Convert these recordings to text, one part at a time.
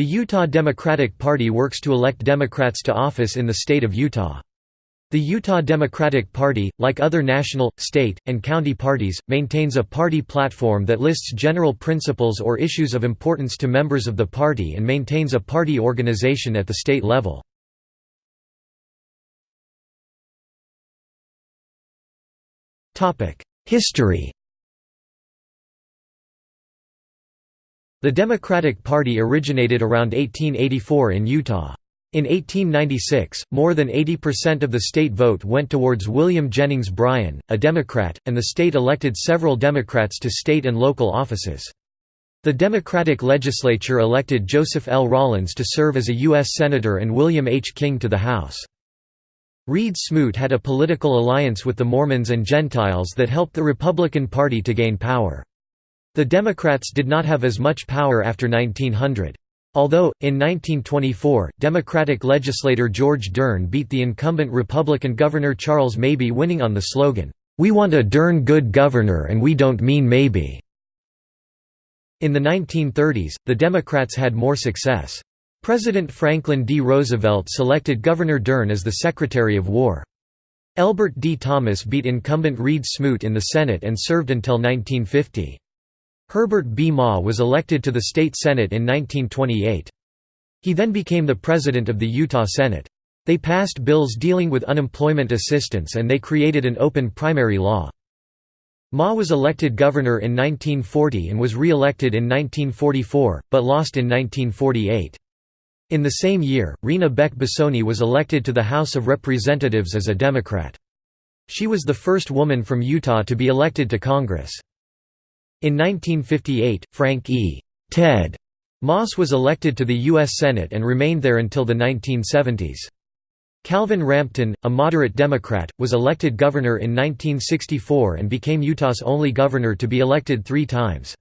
The Utah Democratic Party works to elect Democrats to office in the state of Utah. The Utah Democratic Party, like other national, state, and county parties, maintains a party platform that lists general principles or issues of importance to members of the party and maintains a party organization at the state level. History The Democratic Party originated around 1884 in Utah. In 1896, more than 80% of the state vote went towards William Jennings Bryan, a Democrat, and the state elected several Democrats to state and local offices. The Democratic legislature elected Joseph L. Rawlins to serve as a U.S. Senator and William H. King to the House. Reed Smoot had a political alliance with the Mormons and Gentiles that helped the Republican Party to gain power. The Democrats did not have as much power after 1900. Although, in 1924, Democratic legislator George Dern beat the incumbent Republican Governor Charles Mabey winning on the slogan, "'We want a Dern good governor and we don't mean maybe'". In the 1930s, the Democrats had more success. President Franklin D. Roosevelt selected Governor Dern as the Secretary of War. Elbert D. Thomas beat incumbent Reed Smoot in the Senate and served until 1950. Herbert B. Maw was elected to the state Senate in 1928. He then became the president of the Utah Senate. They passed bills dealing with unemployment assistance and they created an open primary law. Maw was elected governor in 1940 and was re-elected in 1944, but lost in 1948. In the same year, Reva Beck Bosone was elected to the House of Representatives as a Democrat. She was the first woman from Utah to be elected to Congress. In 1958, Frank E. Ted Moss was elected to the U.S. Senate and remained there until the 1970s. Calvin Rampton, a moderate Democrat, was elected governor in 1964 and became Utah's only governor to be elected three times.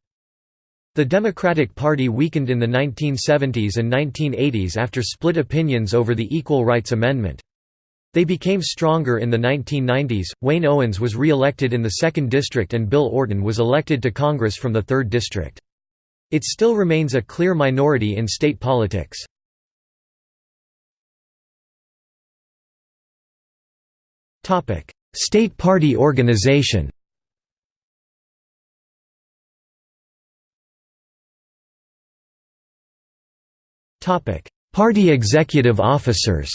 The Democratic Party weakened in the 1970s and 1980s after split opinions over the Equal Rights Amendment. They became stronger in the 1990s. Wayne Owens was re elected in the 2nd District and Bill Orton was elected to Congress from the 3rd District. It still remains a clear minority in state politics. State party organization Party executive officers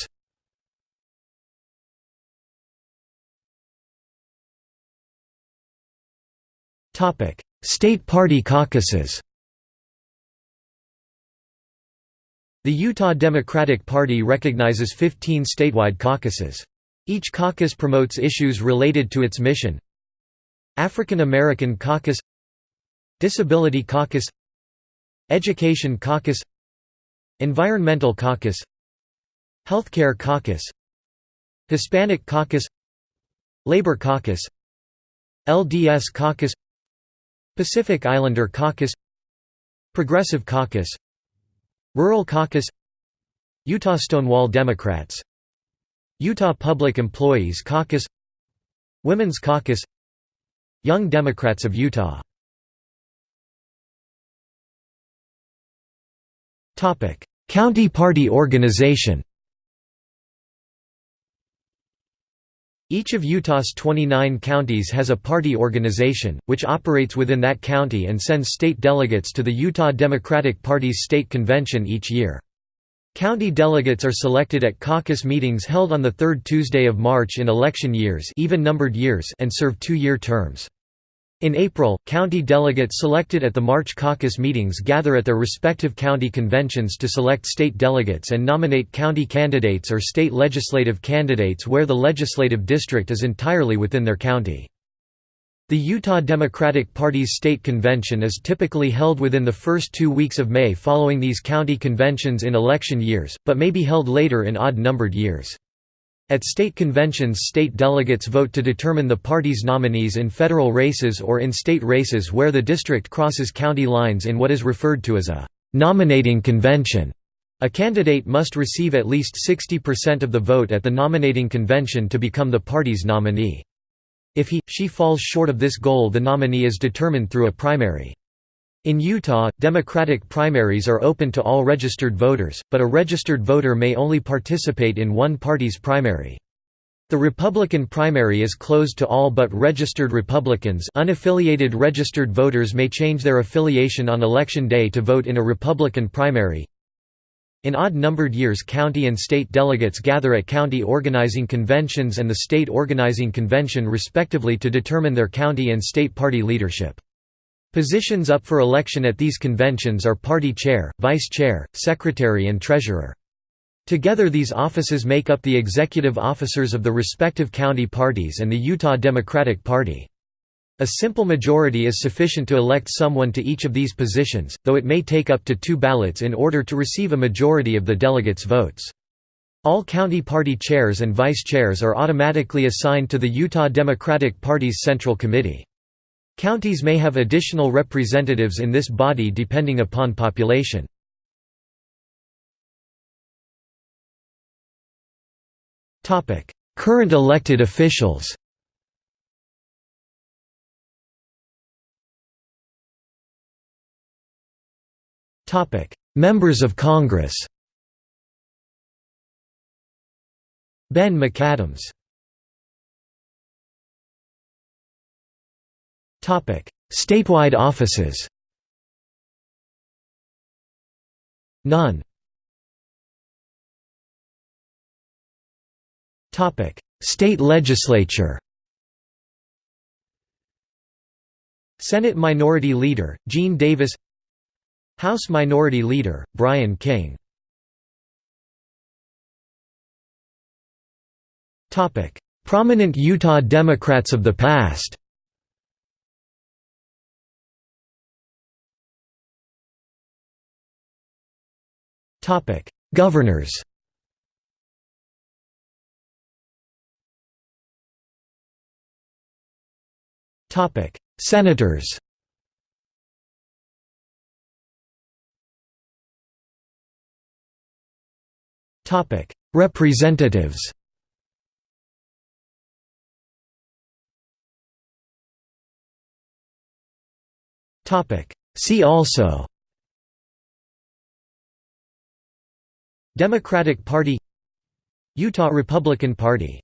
Topic: State Party caucuses. The Utah Democratic Party recognizes 15 statewide caucuses. Each caucus promotes issues related to its mission. African American Caucus Disability Caucus Education Caucus Environmental Caucus Healthcare Caucus Hispanic Caucus Labor Caucus LDS Caucus Pacific Islander Caucus Progressive Caucus Rural Caucus Utah Stonewall Democrats Utah Public Employees Caucus Women's Caucus Young Democrats of Utah. County Party organization Each of Utah's 29 counties has a party organization, which operates within that county and sends state delegates to the Utah Democratic Party's state convention each year. County delegates are selected at caucus meetings held on the third Tuesday of March in election years, even-numbered years and serve two-year terms. In April, county delegates selected at the March caucus meetings gather at their respective county conventions to select state delegates and nominate county candidates or state legislative candidates where the legislative district is entirely within their county. The Utah Democratic Party's state convention is typically held within the first two weeks of May following these county conventions in election years, but may be held later in odd-numbered years. At state conventions state delegates vote to determine the party's nominees in federal races or in state races where the district crosses county lines in what is referred to as a «nominating convention». A candidate must receive at least 60% of the vote at the nominating convention to become the party's nominee. If he, she falls short of this goal the nominee is determined through a primary. In Utah, Democratic primaries are open to all registered voters, but a registered voter may only participate in one party's primary. The Republican primary is closed to all but registered Republicans unaffiliated registered voters may change their affiliation on election day to vote in a Republican primary. In odd-numbered years county and state delegates gather at county organizing conventions and the state organizing convention respectively to determine their county and state party leadership. Positions up for election at these conventions are party chair, vice chair, secretary and treasurer. Together these offices make up the executive officers of the respective county parties and the Utah Democratic Party. A simple majority is sufficient to elect someone to each of these positions, though it may take up to two ballots in order to receive a majority of the delegates' votes. All county party chairs and vice chairs are automatically assigned to the Utah Democratic Party's Central Committee. Counties may have additional representatives in this body depending upon population. Current elected officials Members of Congress Ben McAdams Statewide offices. None. Topic: State legislature. Senate Minority Leader, Gene Davis. House Minority Leader, Brian King. Prominent Utah Democrats of the past Topic: Governors. Topic: Senators. Topic: Representatives. Topic: See also Democratic Party Utah Republican Party